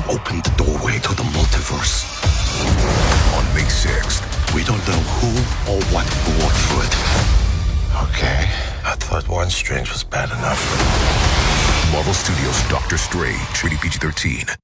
You opened the doorway to the multiverse. On May 6th. We don't know who or what brought through it. Okay. I thought one strange was bad enough. Marvel Studios' Doctor Strange. Rated PG 13.